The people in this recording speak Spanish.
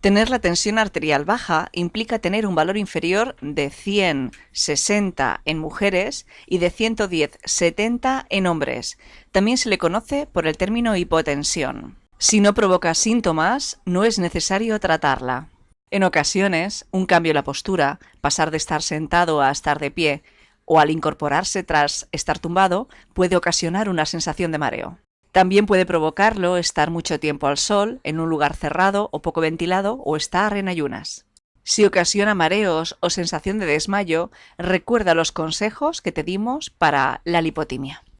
Tener la tensión arterial baja implica tener un valor inferior de 100-60 en mujeres y de 110-70 en hombres. También se le conoce por el término hipotensión. Si no provoca síntomas, no es necesario tratarla. En ocasiones, un cambio en la postura, pasar de estar sentado a estar de pie, o al incorporarse tras estar tumbado, puede ocasionar una sensación de mareo. También puede provocarlo estar mucho tiempo al sol, en un lugar cerrado o poco ventilado o estar en ayunas. Si ocasiona mareos o sensación de desmayo, recuerda los consejos que te dimos para la lipotimia.